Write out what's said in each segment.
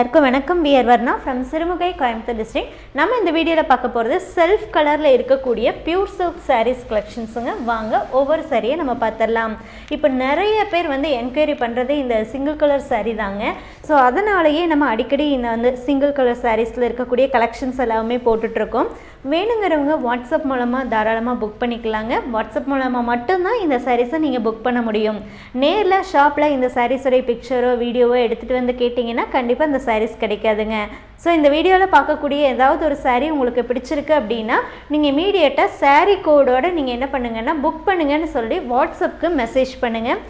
எல்லாருக்கும் வணக்கம். We're Varna from Sirumugai Coimbatore district நம்ம இந்த வீடியோவில் பார்க்க போகிறது செல்ஃப் கலரில் இருக்கக்கூடிய பியூர் சில்க் சாரீஸ் கலெக்ஷன்ஸுங்க வாங்க ஒவ்வொரு சாரியை நம்ம பார்த்துடலாம். இப்போ நிறைய பேர் வந்து என்கொயரி பண்ணுறது இந்த சிங்கிள் கலர் சாரீ தாங்க. ஸோ அதனாலேயே நம்ம அடிக்கடி இந்த வந்து சிங்கிள் கலர் சாரீஸில் இருக்கக்கூடிய கலெக்ஷன்ஸ் எல்லாமே போட்டுட்ருக்கோம் வேணுங்கிறவங்க வாட்ஸ்அப் மூலமாக தாராளமாக புக் பண்ணிக்கலாங்க. வாட்ஸ்அப் மூலமாக மட்டும்தான் இந்த சாரீஸை நீங்கள் புக் பண்ண முடியும். நேரில் ஷாப்பில் இந்த சாரீஸுடைய பிக்சரோ வீடியோவோ எடுத்துகிட்டு வந்து கேட்டிங்கன்னா கண்டிப்பாக இந்த சாரீஸ் கிடைக்காதுங்க. ஸோ இந்த வீடியோவில் பார்க்கக்கூடிய ஏதாவது ஒரு சாரீ உங்களுக்கு பிடிச்சிருக்கு அப்படின்னா நீங்கள் இமீடியட்டாக சாரீ கோடோட நீங்கள் என்ன பண்ணுங்கன்னா புக் பண்ணுங்கன்னு சொல்லி வாட்ஸ்அப்புக்கு மெசேஜ் பண்ணுங்கள்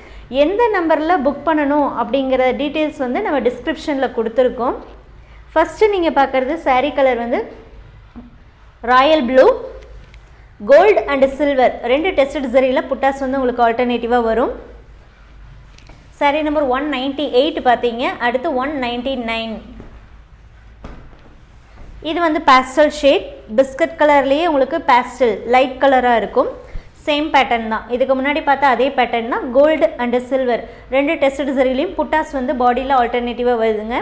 எந்த நம்பரில் புக் பண்ணணும் அப்படிங்கிற டீட்டெயில்ஸ் வந்து நம்ம டிஸ்கிரிப்ஷனில் கொடுத்துருக்கோம். ஃபஸ்ட்டு நீங்கள் பார்க்குறது சாரீ கலர் வந்து royal blue gold and silver ரெண்டு டெஸ்டட் சரியில் புட்டாஸ் வந்து உங்களுக்கு ஆல்டர்னேட்டிவாக வரும். Saree number one ninety eight பார்த்தீங்க. அடுத்து ஒன் நைன்ட்டி நைன் இது வந்து பேஸ்டல் ஷேட் பிஸ்கட் கலர்லேயே உங்களுக்கு பேஸ்டல் லைட் கலராக இருக்கும். சேம் பேட்டர்ன் தான். இதுக்கு முன்னாடி பார்த்தா அதே பேட்டர்ன் தான். கோல்டு அண்டு சில்வர் ரெண்டு டெஸ்ட் சரிலையும் புட்டாஸ் வந்து பாடியில் ஆல்டர்னேட்டிவாக வருதுங்க.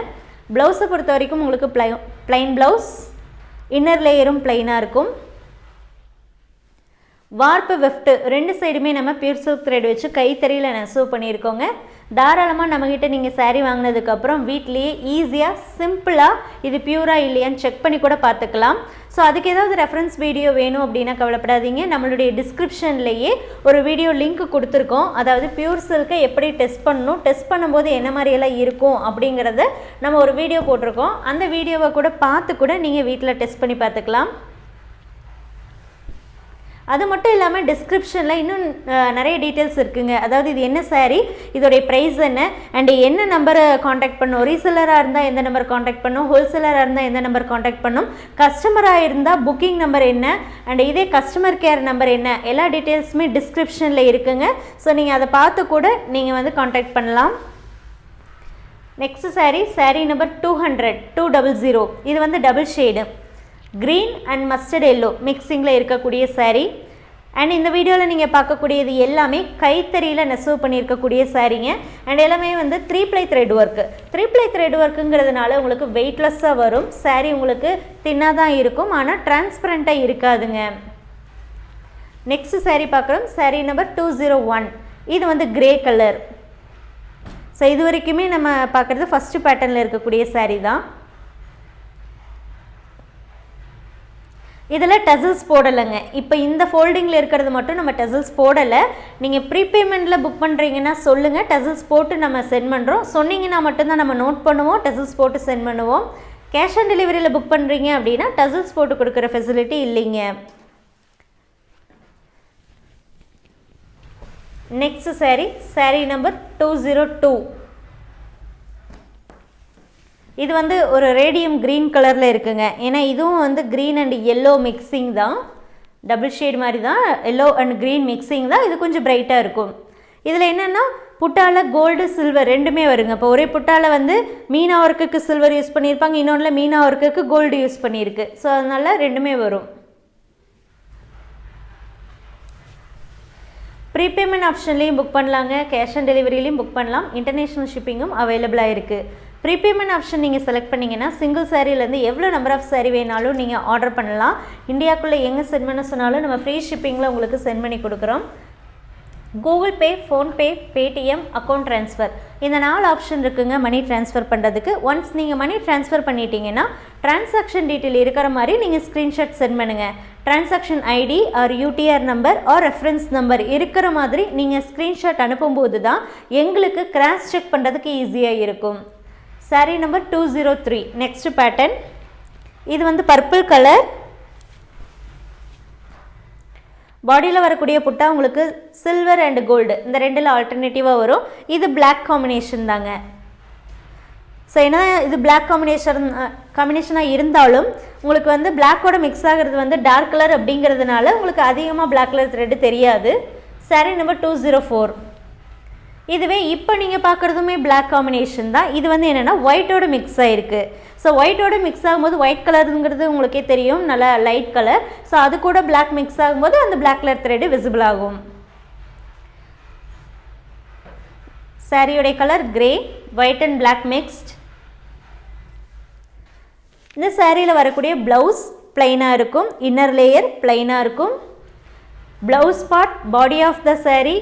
ப்ளவுஸை பொறுத்த வரைக்கும் உங்களுக்கு ப்ளை ப்ளைன் ப்ளவுஸ் இன்னர் லேயரும் பிளைனாக இருக்கும். வார்ப்பு வெஃப்ட்டு ரெண்டு சைடுமே நம்ம பியூர் சில்க் த்ரெட் வச்சு கைத்தறியில் நெசவு பண்ணியிருக்கோங்க. தாராளமாக நம்மக்கிட்ட நீங்கள் சாரீ வாங்கினதுக்கப்புறம் வீட்லேயே ஈஸியாக சிம்பிளாக இது பியூராக இல்லையான்னு செக் பண்ணி கூட பார்த்துக்கலாம். ஸோ அதுக்கு ஏதாவது ரெஃபரன்ஸ் வீடியோ வேணும் அப்படின்னா கவலைப்படாதீங்க. நம்மளுடைய டிஸ்கிரிப்ஷன்லேயே ஒரு வீடியோ லிங்க் கொடுத்துருக்கோம். அதாவது பியூர் சில்கை எப்படி டெஸ்ட் பண்ணணும் டெஸ்ட் பண்ணும்போது என்ன மாதிரியெல்லாம் இருக்கும் அப்படிங்கிறத நம்ம ஒரு வீடியோ போட்டிருக்கோம். அந்த வீடியோவை கூட பார்த்து கூட நீங்கள் வீட்டில் டெஸ்ட் பண்ணி பார்த்துக்கலாம். அது மட்டும் இல்லாமல் டிஸ்கிரிப்ஷனில் இன்னும் நிறைய டீட்டெயில்ஸ் இருக்குங்க. அதாவது இது என்ன சாரீ இதோடைய ப்ரைஸ் என்ன அண்டு என்ன நம்பரை காண்டாக்ட் பண்ணும்? ரீசெல்லராக இருந்தால் எந்த நம்பர் காண்டாக்ட் பண்ணும்? ஹோல்சேலராக இருந்தால் எந்த நம்பர் காண்டாக்ட் பண்ணும்? கஸ்டமராக இருந்தால் புக்கிங் நம்பர் என்ன அண்ட் இதே கஸ்டமர் கேர் நம்பர் என்ன? எல்லா டீட்டெயில்ஸுமே டிஸ்கிரிப்ஷனில் இருக்குங்க. ஸோ நீங்கள் அதை பார்த்து கூட நீங்கள் வந்து காண்டாக்ட் பண்ணலாம். Next sari sari number two hundred two double zero இது வந்து double shade green and mustard yellow மிக்சிங்கில் இருக்கக்கூடிய சாரீ அண்ட் இந்த வீடியோவில் நீங்கள் பார்க்கக்கூடியது எல்லாமே கைத்தறியில் நெசவு பண்ணியிருக்கக்கூடிய சாரீங்க அண்ட் எல்லாமே வந்து three ply thread work three ply thread ஒர்க்குங்கிறதுனால உங்களுக்கு வெயிட்லெஸ்ஸாக வரும். சாரீ உங்களுக்கு தின்னாக தான் இருக்கும். ஆனால் டிரான்ஸ்பரண்ட்டாக இருக்காதுங்க. நெக்ஸ்ட் சாரீ பார்க்குறோம். Sari number two zero one இது வந்து கிரே கலர் ஸோ இது வரைக்குமே நம்ம பார்க்குறது ஃபஸ்ட்டு பேட்டர்னில் இருக்கக்கூடிய சாரீ தான். இதில் டசல்ஸ் போடலைங்க. இப்போ இந்த ஃபோல்டிங்கில் இருக்கிறது மட்டும் நம்ம டசல்ஸ் போடலை. நீங்கள் ப்ரீபேமெண்ட்டில் புக் பண்ணுறீங்கன்னா சொல்லுங்கள். டசல்ஸ் போட்டு நம்ம சென்ட் பண்ணுறோம். சொன்னீங்கன்னா மட்டும்தான் நம்ம நோட் பண்ணுவோம். டசல்ஸ் போட்டு சென்ட் பண்ணுவோம். கேஷ் ஆன் டெலிவரியில் புக் பண்ணுறீங்க அப்படின்னா டசல்ஸ் போட்டு கொடுக்குற ஃபெசிலிட்டி இல்லைங்க. Next saree. saree number two zero two இது வந்து ஒரு ரேடியம் க்ரீன் கலரில் இருக்குங்க. ஏன்னா இதுவும் வந்து க்ரீன் அண்ட் எல்லோ மிக்சிங் தான். டபுள் ஷேட் மாதிரி தான். எல்லோ அண்ட் க்ரீன் மிக்சிங் தான். இது கொஞ்சம் பிரைட்டாக இருக்கும். இதில் என்னென்னா புட்டாவில் கோல்டு சில்வர் ரெண்டுமே வருங்க. இப்போ ஒரே புட்டாவில் வந்து மீனா ஒர்க்குக்கு சில்வர் யூஸ் பண்ணியிருப்பாங்க. இன்னொன்றில் மீனா ஒர்க்குக்கு கோல்டு யூஸ் பண்ணியிருக்கு. ஸோ அதனால் ரெண்டுமே வரும். ப்ரீபேமெண்ட் ஆப்ஷன்லேயும் புக் பண்ணலாங்க. கேஷ் ஆன் டெலிவரியிலையும் புக் பண்ணலாம். இன்டர்நேஷ்னல் ஷிப்பிங்கும் அவைலபிளாக இருக்குது ப்ரீபேமெண்ட் ஆப்ஷன் நீங்கள் செலக்ட் பண்ணிங்கன்னா சிங்கிள் சாரீலேருந்து எவ்வளோ நம்பர் ஆஃப் சாரீ வேணாலும் நீங்கள் ஆர்டர் பண்ணலாம். இந்தியாக்குள்ளே எங்கே சென்ட் பண்ண சொன்னாலும் நம்ம ஃப்ரீ ஷிப்பிங்கில் உங்களுக்கு சென்ட் பண்ணி கொடுக்குறோம். Google Pay PhonePe Paytm account transfer இந்த நாலு ஆப்ஷன் இருக்குங்க மணி ட்ரான்ஸ்ஃபர் பண்ணுறதுக்கு ஒன்ஸ் நீங்கள் மணி ட்ரான்ஸ்ஃபர் பண்ணிட்டீங்கன்னா டிரான்சாக்ஷன் டீட்டெயில் இருக்கிற மாதிரி நீங்கள் ஸ்க்ரீன்ஷாட் சென்ட் பண்ணுங்கள் transaction ID or UTR number or reference number இருக்கிற மாதிரி நீங்கள் ஸ்க்ரீன்ஷாட் அனுப்பும்போது தான் எங்களுக்கு கிராஸ் செக் பண்ணுறதுக்கு ஈஸியாக இருக்கும். Sari number two zero three next pattern இது வந்து பர்பிள் கலர் பாடியில் வரக்கூடிய புட்டா உங்களுக்கு சில்வர் அண்ட் கோல்டு இந்த ரெண்டில் ஆல்டர்னேட்டிவாக வரும். இது பிளாக் காம்பினேஷன் தாங்க. ஸோ ஏன்னா இது பிளாக் காம்பினேஷன் காம்பினேஷனாக இருந்தாலும் உங்களுக்கு வந்து பிளாக்கோட மிக்ஸ் ஆகிறது வந்து டார்க் கலர் அப்படிங்கிறதுனால உங்களுக்கு அதிகமாக பிளாக் கலர் த்ரெட்டு தெரியாது. Saree number two zero four இதுவே இப்போ நீங்கள் பார்க்குறதுமே பிளாக் காம்பினேஷன் தான். இது வந்து என்னென்னா ஒயிட்டோட மிக்ஸ் ஆகிருக்கு ஸோ ஒயிட்டோட மிக்ஸ் ஆகும்போது ஒயிட் கலருங்கிறது உங்களுக்கே தெரியும். நல்லா லைட் கலர் ஸோ அது கூட பிளாக் மிக்ஸ் ஆகும்போது அந்த பிளாக் கலர் த்ரெட்டு விசிபிள் ஆகும். சாரியோடைய colour grey white and black mixed இந்த சாரியில் வரக்கூடிய ப்ளவுஸ் பிளைனாக இருக்கும். இன்னர் லேயர் பிளைனாக இருக்கும். Blouse part body of the sari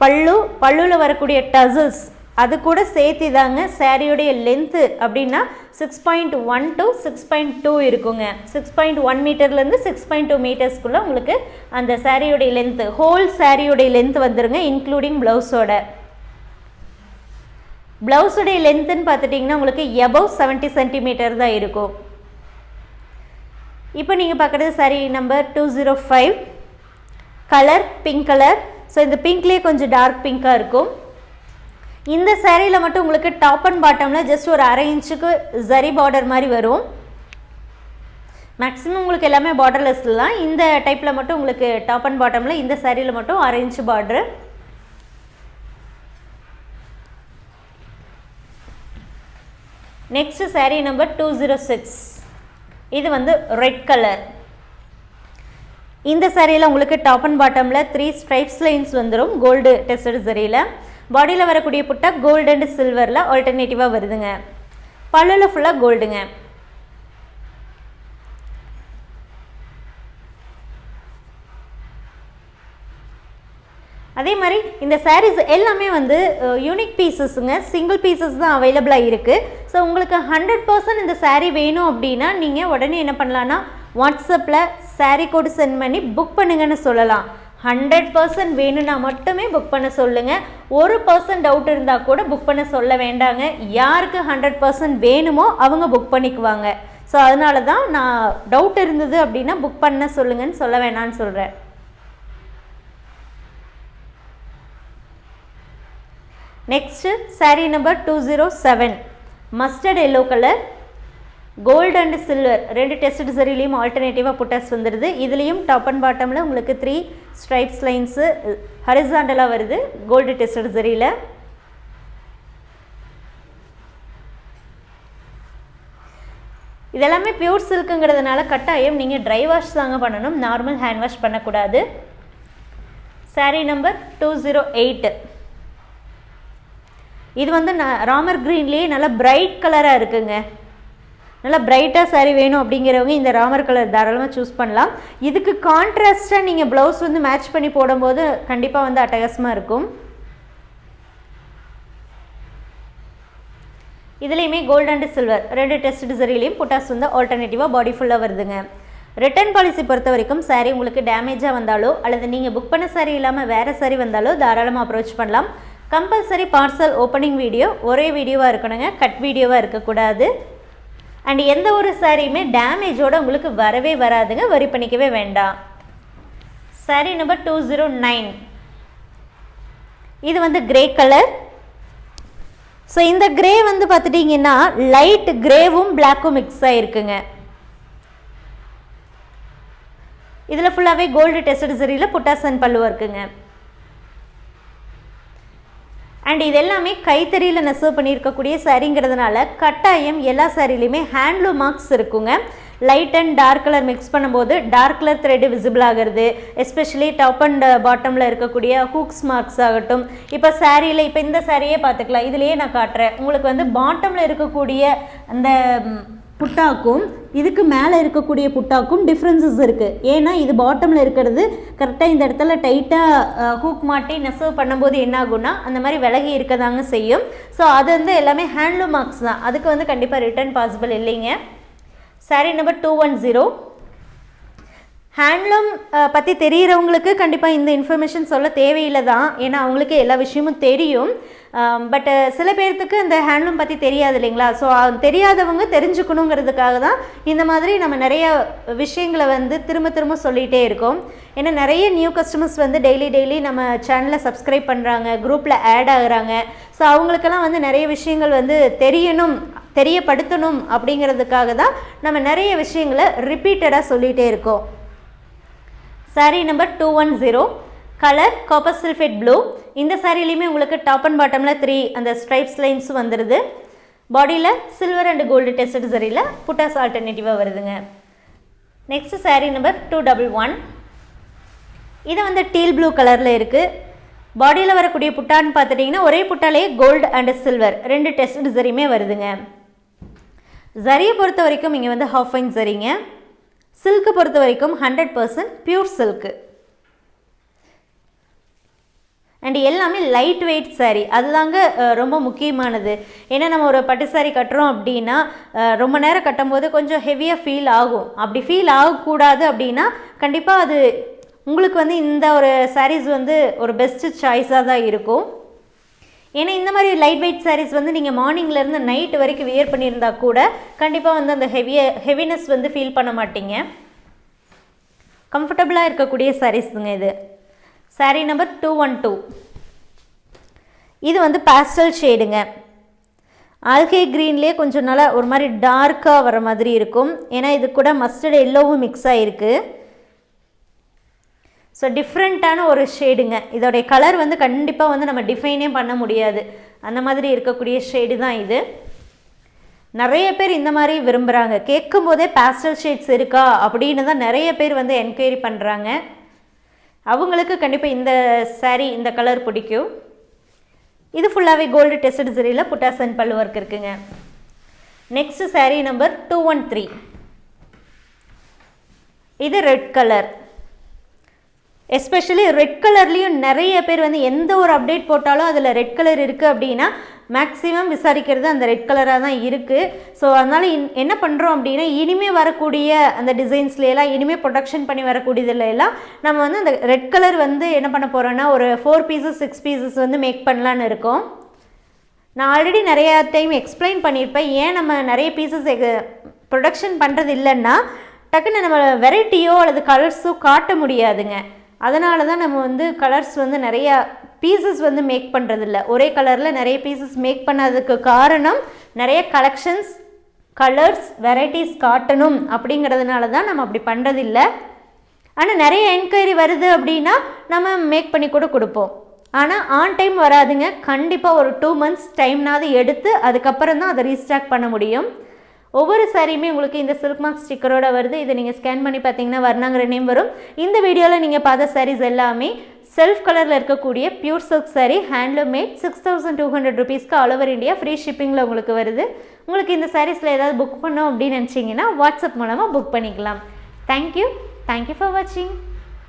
pallu பல்லுவில் வரக்கூடிய டசல்ஸ் அது கூட சேர்த்து தாங்க சாரியுடைய லென்த்து அப்படின்னா six point one to six point two இருக்குங்க. சிக்ஸ் பாயிண்ட் ஒன் மீட்டர்லேருந்து சிக்ஸ் பாயிண்ட் டூ மீட்டர்ஸ்க்குள்ளே உங்களுக்கு அந்த சாரியுடைய லென்த்து ஹோல் சாரியுடைய லென்த் வந்துருங்க இன்க்ளூடிங் ப்ளவுஸோட ப்ளவுஸுடைய லென்த்துன்னு பார்த்துட்டிங்கன்னா உங்களுக்கு எபவ் செவன்ட்டி சென்டிமீட்டர் தான் இருக்கும். இப்போ நீங்கள் பார்க்குறது sari number two zero five colour pink colour so இந்த பிங்க்லேயே கொஞ்சம் டார்க் பிங்காக இருக்கும். இந்த சேரீயில் மட்டும் உங்களுக்கு டாப் அண்ட் பாட்டமில் ஜஸ்ட் ஒரு அரை இன்ச்சுக்கு ஜரி பார்டர் மாதிரி வரும். மேக்ஸிமம் உங்களுக்கு எல்லாமே பார்டர்லெஸ் தான். இந்த டைப்பில் மட்டும் உங்களுக்கு டாப் அண்ட் பாட்டமில் இந்த சேரீயில் மட்டும் அரை inch border next sari number two zero six இது வந்து ரெட் கலர் இந்த சாரியில் உங்களுக்கு டாப் அண்ட் பாட்டமில் த்ரீ ஸ்ட்ரைப்ஸ் லைன்ஸ் வந்துடும் கோல்டு டெஸ்டட் சரியில். பாடியில் வரக்கூடிய புட்டா கோல்டு அண்ட் சில்வரில் ஆல்டர்னேட்டிவாக வருதுங்க. பல்லில் ஃபுல்லாக கோல்டுங்க அதே மாதிரி இந்த சாரீஸ் எல்லாமே வந்து யூனிக் பீசஸுங்க சிங்கிள் பீசஸ் தான் அவைலபிளாக இருக்குது ஸோ உங்களுக்கு ஹண்ட்ரட் பர்சன்ட் இந்த சாரீ வேணும் அப்படின்னா நீங்கள் உடனே என்ன பண்ணலான்னா வாட்ஸ்அப்பில் சாரீ கோடு சென்ட் பண்ணி புக் பண்ணுங்கன்னு சொல்லலாம். ஹண்ட்ரட் பர்சன்ட் வேணும்னா மட்டுமே புக் பண்ண சொல்லுங்கள் ஒரு பர்சன்ட் டவுட் இருந்தால் கூட புக் பண்ண சொல்ல வேண்டாங்க. யாருக்கு ஹண்ட்ரட் பர்சன்ட் வேணுமோ அவங்க புக் பண்ணிக்குவாங்க. ஸோ அதனால தான் நான் டவுட் இருந்தது அப்படின்னா புக் பண்ண சொல்லுங்கன்னு சொல்ல வேணான்னு சொல்கிறேன் next sari number two zero seven mustard yellow colour gold and silver ரெண்டு டெஸ்ட் சரிலையும் ஆல்டர்னேட்டிவாக புட்டாஸ் வந்துடுது இதுலேயும் டாப் அண்ட் பாட்டமில் உங்களுக்கு த்ரீ ஸ்ட்ரைப்ஸ் லைன்ஸு ஹரிசாண்டலாக வருது கோல்டு டெஸ்ட் சரியில் இதெல்லாமே பியூர் சில்க்குங்கிறதுனால கட்டாயம் நீங்கள் ட்ரை வாஷ் தாங்க பண்ணணும். நார்மல் ஹேண்ட் வாஷ் பண்ணக்கூடாது. Sari number two zero eight இது வந்து நான் ராமர் க்ரீன்லேயே நல்லா பிரைட் கலராக இருக்குங்க. நல்லா பிரைட்டாக saree வேணும் அப்படிங்கிறவங்க இந்த ராமர் கலர் தாராளமாக சூஸ் பண்ணலாம். இதுக்கு கான்ட்ராஸ்ட்டாக நீங்கள் ப்ளவுஸ் வந்து மேட்ச் பண்ணி போடும்போது கண்டிப்பாக வந்து அட்டகாசமாக இருக்கும். இதுலேயுமே கோல்டு அண்ட் சில்வர் ரெண்டு டெஸ்ட் சரிலையும் புட்டாஸ் வந்து ஆல்டர்னேட்டிவாக பாடி ஃபுல்லாக வருதுங்க. ரிட்டர்ன் பாலிசி பொறுத்த வரைக்கும் சாரீ உங்களுக்கு டேமேஜாக வந்தாலோ அல்லது நீங்கள் புக் பண்ண சாரீ இல்லாமல் வேறு saree வந்தாலோ தாராளமாக அப்ரோச் பண்ணலாம். கம்பல்சரி பார்சல் ஓப்பனிங் வீடியோ ஒரே வீடியோவாக இருக்கணுங்க. கட் வீடியோவாக இருக்கக்கூடாது. அண்ட் எந்த ஒரு சாரியுமே டேமேஜோடு உங்களுக்கு வரவே வராதுங்க. வரி பண்ணிக்கவே வேண்டாம். Sari number two zero nine இது வந்து கிரே கலர் ஸோ இந்த கிரே வந்து பார்த்துட்டிங்கன்னா லைட் கிரேவும் பிளாக்கும் மிக்ஸ் ஆகிருக்குங்க இதில் ஃபுல்லாகவே கோல்டு டெஸ்ட் சரியில் புட்டாசன் பல்லுவா இருக்குங்க. அண்ட் இது எல்லாமே கைத்தறியில் நெசவு பண்ணியிருக்கக்கூடிய சாரிங்கிறதுனால கட்டாயம் எல்லா சாரிலையுமே ஹேண்ட்லூம் மார்க்ஸ் இருக்குங்க. Light and dark colour mix பண்ணும்போது டார்க் கலர் த்ரெட் விசிபிள் ஆகிறது எஸ்பெஷலி டாப் அண்ட் பாட்டமில் இருக்கக்கூடிய ஹூக்ஸ் மார்க்ஸ் ஆகட்டும். இப்போ சாரியில் இப்போ இந்த சாரியே பார்த்துக்கலாம். இதுலேயே நான் காட்டுறேன். உங்களுக்கு வந்து பாட்டமில் இருக்கக்கூடிய அந்த புட்டாக்கும் இதுக்கு மேலே இருக்கக்கூடிய புட்டாக்கும் டிஃப்ரென்சஸ் இருக்குது ஏன்னா இது பாட்டமில் இருக்கிறது கரெக்டாக இந்த இடத்துல டைட்டாக ஹூக் மாட்டி நெசவு பண்ணும்போது என்ன ஆகும்னா அந்த மாதிரி விலகி இருக்கதாங்க செய்யும். ஸோ அது வந்து எல்லாமே ஹேண்ட்லூம் மார்க்ஸ் தான். அதுக்கு வந்து கண்டிப்பாக ரிட்டர்ன் பாசிபிள் இல்லைங்க. Sari number two one zero handloom பற்றி தெரிகிறவங்களுக்கு கண்டிப்பாக இந்த இன்ஃபர்மேஷன் சொல்ல தேவையில்லை தான் ஏன்னா அவங்களுக்கு எல்லா விஷயமும் தெரியும். பட்டு சில பேர்த்துக்கு இந்த ஹேண்ட்லூம் பற்றி தெரியாது இல்லைங்களா? ஸோ தெரியாதவங்க தெரிஞ்சுக்கணுங்கிறதுக்காக தான் இந்த மாதிரி நம்ம நிறைய விஷயங்களை வந்து திரும்ப திரும்ப சொல்லிகிட்டே இருக்கோம். ஏன்னா நிறைய நியூ கஸ்டமர்ஸ் வந்து டெய்லி டெய்லி நம்ம சேனலை சப்ஸ்கிரைப் பண்ணுறாங்க குரூப்பில் ஆட் ஆகுறாங்க. ஸோ அவங்களுக்கெல்லாம் வந்து நிறைய விஷயங்கள் வந்து தெரியணும் தெரியப்படுத்தணும் அப்படிங்கிறதுக்காக தான் நம்ம நிறைய விஷயங்களை ரிப்பீட்டடாக சொல்லிகிட்டே இருக்கோம். Sari number two one zero colour copper sulphate blue இந்த சாரீலையுமே உங்களுக்கு டாப் அண்ட் பாட்டமில் த்ரீ அந்த ஸ்ட்ரைப்ஸ் லைன்ஸ் வந்துடுது பாடியில் சில்வர் அண்ட் கோல்டு டெஸ்ட் சரியில் புட்டாஸ் ஆல்டர்னேட்டிவாக வருதுங்க. Next sari number two double one இது வந்து டீல் ப்ளூ கலரில் இருக்குது பாடியில் வரக்கூடிய புட்டான்னு பார்த்துட்டிங்கன்னா ஒரே புட்டாலே கோல்டு அண்ட் சில்வர் ரெண்டு டெஸ்ட் சரியுமே வருதுங்க. ஜரியை பொறுத்த வரைக்கும் இங்கே வந்து ஹாஃப் ஃபைன் சரிங்க சில்க்கு பொறுத்த வரைக்கும் hundred percent pure silk and எல்லாமே லைட் வெயிட் சாரீ அதுதாங்க ரொம்ப முக்கியமானது. ஏன்னா நம்ம ஒரு பட்டு சாரீ கட்டுறோம் அப்படின்னா ரொம்ப நேரம் கட்டும்போது கொஞ்சம் ஹெவியாக ஃபீல் ஆகும். அப்படி ஃபீல் ஆகக்கூடாது அப்படின்னா கண்டிப்பாக அது உங்களுக்கு வந்து இந்த ஒரு சாரீஸ் வந்து ஒரு பெஸ்ட்டு சாய்ஸாக தான் இருக்கும். ஏன்னா இந்த மாதிரி லைட் வெயிட் சாரீஸ் வந்து நீங்கள் மார்னிங்லேருந்து நைட் வரைக்கும் வியர் பண்ணியிருந்தா கூட கண்டிப்பாக வந்து அந்த ஹெவிய ஹெவினஸ் வந்து ஃபீல் பண்ண மாட்டீங்க. கம்ஃபர்டபுளாக இருக்கக்கூடிய சாரீஸுங்க இது. Sari number two one two இது வந்து பேஸ்டல் ஷேடுங்க ஆல்கே க்ரீன்லேயே கொஞ்சம் நல்லா ஒரு மாதிரி டார்க்காக வர மாதிரி இருக்கும். ஏன்னா இது கூட மஸ்டர்ட் எல்லோவும் மிக்ஸ் ஆகிருக்கு ஸோ டிஃப்ரெண்ட்டான ஒரு ஷேடுங்க இதோடைய கலர் வந்து கண்டிப்பாக வந்து நம்ம டிஃபைனே பண்ண முடியாது. அந்த மாதிரி இருக்கக்கூடிய ஷேடு தான் இது. நிறைய பேர் இந்த மாதிரி விரும்புகிறாங்க கேட்கும் போதே பேஸ்டல் ஷேட்ஸ் இருக்கா அப்படின்னு தான் நிறைய பேர் வந்து என்கொயரி பண்ணுறாங்க அவங்களுக்கு கண்டிப்பாக இந்த சாரீ இந்த கலர் பிடிக்கும். இது ஃபுல்லாகவே கோல்டு டெஸ்டட் சரியில் புட்டாசன் பல்லு ஒர்க் இருக்குங்க. Next sari number two one three இது ரெட் கலர் எஸ்பெஷலி ரெட் கலர்லேயும் நிறைய பேர் வந்து எந்த ஒரு அப்டேட் போட்டாலும் அதில் ரெட் கலர் இருக்குது அப்படின்னா மேக்ஸிமம் விசாரிக்கிறது அந்த ரெட் கலராக தான் இருக்குது ஸோ அதனால் இன் என்ன பண்ணுறோம் அப்படின்னா இனிமேல் வரக்கூடிய அந்த டிசைன்ஸ்லாம் இனிமேல் ப்ரொடக்ஷன் பண்ணி வரக்கூடியதுல எல்லாம் நம்ம வந்து அந்த ரெட் கலர் வந்து என்ன பண்ண போகிறோன்னா ஒரு ஃபோர் பீசஸ் சிக்ஸ் பீசஸ் வந்து மேக் பண்ணலான்னு இருக்கோம். நான் ஆல்ரெடி நிறைய டைம் எக்ஸ்பிளைன் பண்ணியிருப்பேன். ஏன் நம்ம நிறைய பீசஸ் ப்ரொடக்ஷன் பண்ணுறது இல்லைன்னா டக்குன்னு நம்ம வெரைட்டியோ அல்லது கலர்ஸோ காட்ட முடியாதுங்க. அதனால தான் நம்ம வந்து கலர்ஸ் வந்து நிறையா பீசஸ் வந்து மேக் பண்ணுறதில்ல ஒரே கலரில் நிறைய பீசஸ் மேக் பண்ணதுக்கு காரணம் நிறைய கலெக்ஷன்ஸ் கலர்ஸ் வெரைட்டிஸ் காட்டணும் அப்படிங்கிறதுனால தான் நம்ம அப்படி பண்ணுறதில்ல ஆனால் நிறைய என்கொயரி வருது அப்படின்னா நம்ம மேக் பண்ணி கூட கொடுப்போம். ஆனால் ஆன் டைம் வராதுங்க. கண்டிப்பாக ஒரு டூ மந்த்ஸ் டைம்னாவது எடுத்து அதுக்கப்புறம் தான் அதை ரீஸ்டாக் பண்ண முடியும். ஒவ்வொரு சாரியுமே உங்களுக்கு இந்த சில்க் மார்க் ஸ்டிக்கரோட வருது. இதை நீங்கள் ஸ்கேன் பண்ணி பார்த்தீங்கன்னா வர்ணாங்கிற நேம் வரும். இந்த வீடியோவில் நீங்கள் பார்த்த சாரீஸ் எல்லாமே செல்ஃப் கலரில் இருக்கக்கூடிய pure silk sari handloom made six thousand two hundred ருபீஸ்க்கு ஆல் ஓவர் இந்தியா ஃப்ரீ ஷிப்பிங்கில் உங்களுக்கு வருது. உங்களுக்கு இந்த சாரீஸில் ஏதாவது புக் பண்ணோம் அப்படின்னு நினச்சிங்கன்னா வாட்ஸ்அப் மூலமாக புக் பண்ணிக்கலாம். தேங்க்யூ தேங்க்யூ ஃபார் வாட்சிங்